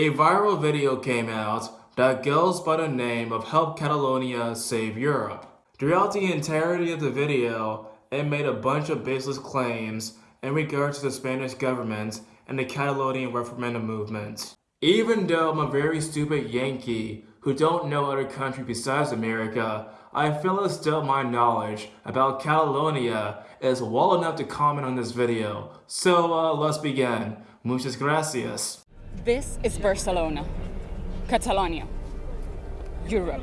A viral video came out that goes by the name of Help Catalonia Save Europe. Throughout the entirety of the video, it made a bunch of baseless claims in regards to the Spanish government and the Catalonian referendum movement. Even though I'm a very stupid Yankee who don't know other country besides America, I feel as though my knowledge about Catalonia is well enough to comment on this video. So uh, let's begin. Muchas gracias. This is Barcelona, Catalonia, Europe.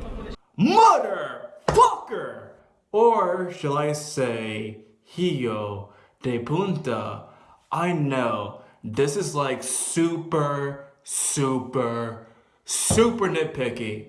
Motherfucker! Or shall I say, Hijo de Punta. I know, this is like super, super, super nitpicky,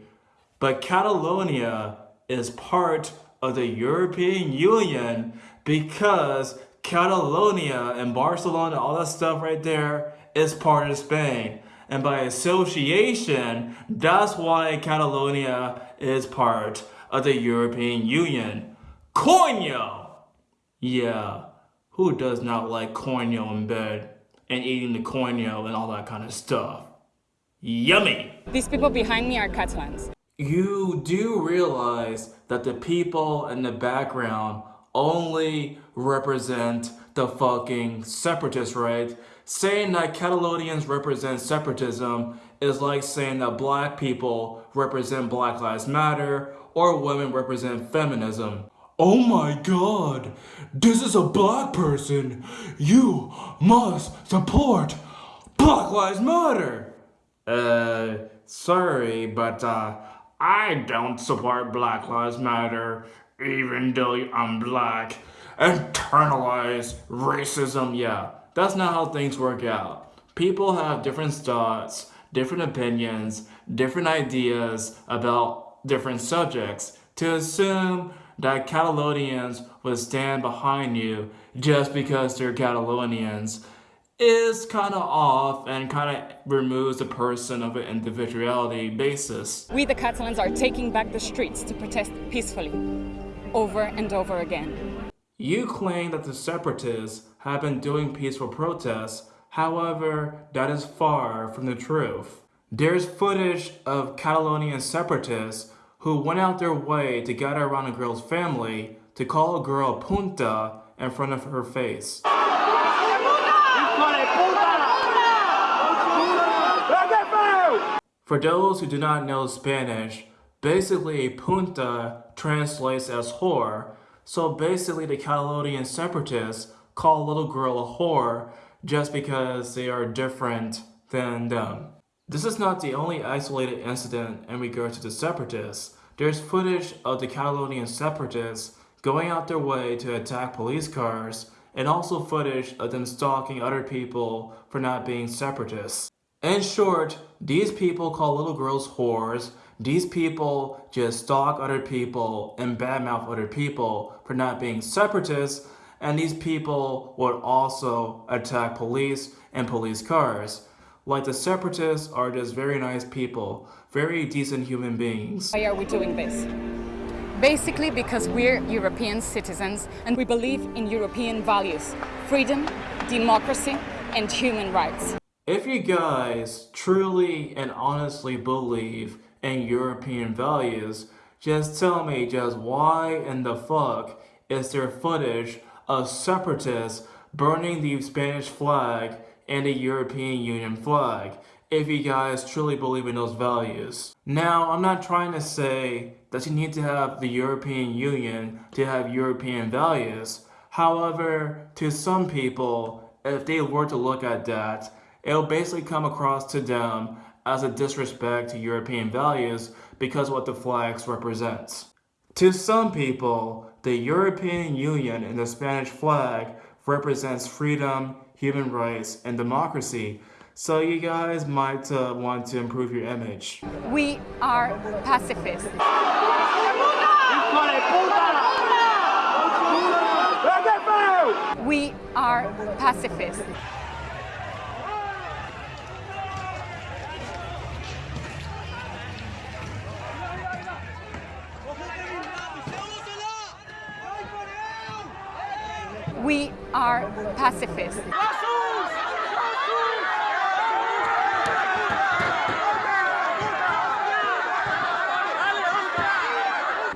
but Catalonia is part of the European Union because Catalonia and Barcelona, all that stuff right there, is part of Spain. And by association, that's why Catalonia is part of the European Union. Coño! Yeah, who does not like coño in bed and eating the coño and all that kind of stuff? Yummy! These people behind me are Catalans. You do realize that the people in the background only represent the fucking separatists, right? Saying that Catalonians represent separatism is like saying that black people represent Black Lives Matter or women represent feminism. Oh my god, this is a black person. You must support Black Lives Matter. Uh, sorry, but uh, I don't support Black Lives Matter, even though I'm black. Internalize racism, yeah. That's not how things work out. People have different thoughts, different opinions, different ideas about different subjects. To assume that Catalonians would stand behind you just because they're Catalonians is kind of off and kind of removes the person of an individuality basis. We the Catalans are taking back the streets to protest peacefully, over and over again. You claim that the separatists have been doing peaceful protests, however, that is far from the truth. There's footage of Catalonian separatists who went out their way to gather around a girl's family to call a girl punta in front of her face. For those who do not know Spanish, basically punta translates as whore, so basically the Catalonian separatists call little girl a whore just because they are different than them. This is not the only isolated incident in regard to the separatists. There's footage of the Catalonian separatists going out their way to attack police cars and also footage of them stalking other people for not being separatists. In short, these people call little girls whores. These people just stalk other people and badmouth other people for not being separatists. And these people would also attack police and police cars. Like the separatists are just very nice people, very decent human beings. Why are we doing this? Basically because we're European citizens and we believe in European values, freedom, democracy and human rights. If you guys truly and honestly believe in European values, just tell me just why in the fuck is there footage of separatists burning the Spanish flag and the European Union flag if you guys truly believe in those values. Now, I'm not trying to say that you need to have the European Union to have European values. However, to some people, if they were to look at that, it'll basically come across to them as a disrespect to European values because what the flags represents. To some people, the European Union and the Spanish flag represents freedom, human rights, and democracy. So you guys might uh, want to improve your image. We are pacifists. We are pacifists. we are pacifists.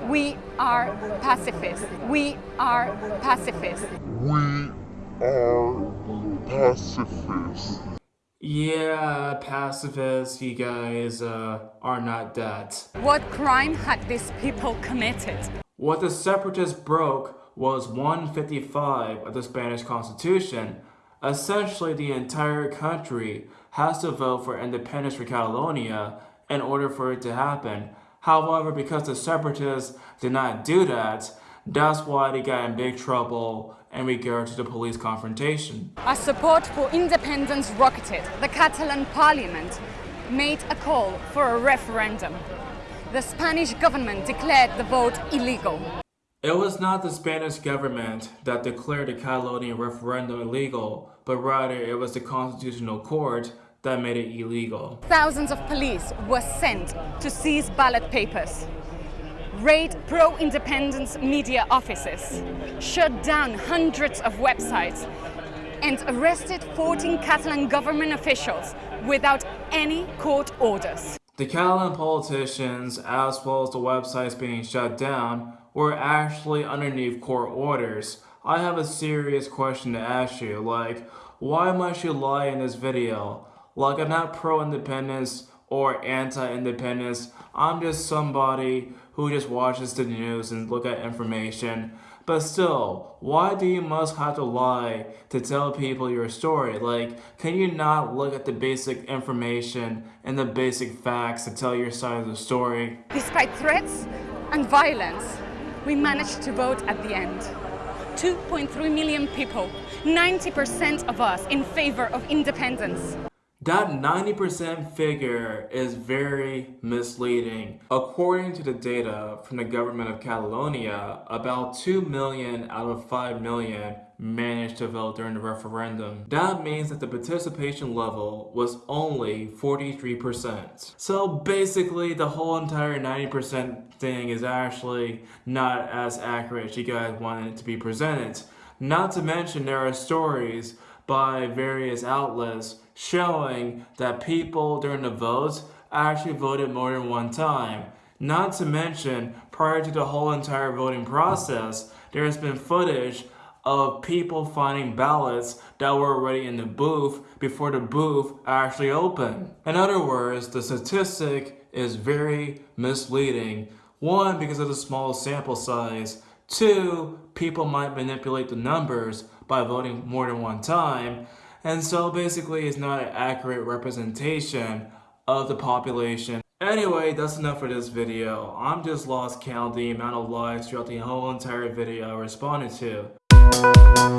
We are pacifists. We are pacifists. We are pacifists. Yeah, pacifists, you guys uh, are not that. What crime had these people committed? What the separatists broke was 155 of the Spanish Constitution. Essentially, the entire country has to vote for independence for Catalonia in order for it to happen. However, because the separatists did not do that, that's why they got in big trouble in regard to the police confrontation. As support for independence rocketed, the Catalan parliament made a call for a referendum. The Spanish government declared the vote illegal. It was not the Spanish government that declared the Catalonian referendum illegal, but rather it was the Constitutional Court that made it illegal. Thousands of police were sent to seize ballot papers, raid pro-independence media offices, shut down hundreds of websites, and arrested 14 Catalan government officials without any court orders. The Catalan politicians, as well as the websites being shut down, were actually underneath court orders. I have a serious question to ask you, like, why must you lie in this video? Like, I'm not pro-independence or anti-independence. I'm just somebody who just watches the news and look at information. But still, why do you must have to lie to tell people your story? Like, can you not look at the basic information and the basic facts to tell your side of the story? Despite threats and violence, we managed to vote at the end. 2.3 million people, 90% of us in favor of independence. That 90% figure is very misleading. According to the data from the government of Catalonia, about 2 million out of 5 million managed to vote during the referendum. That means that the participation level was only 43%. So basically the whole entire 90% thing is actually not as accurate as you guys wanted it to be presented. Not to mention there are stories by various outlets showing that people during the votes actually voted more than one time. Not to mention, prior to the whole entire voting process, there has been footage of people finding ballots that were already in the booth before the booth actually opened. In other words, the statistic is very misleading. One, because of the small sample size. Two, people might manipulate the numbers by voting more than one time. And so basically it's not an accurate representation of the population. Anyway, that's enough for this video. I'm just lost count the amount of lies throughout the whole entire video I responded to. Thank you.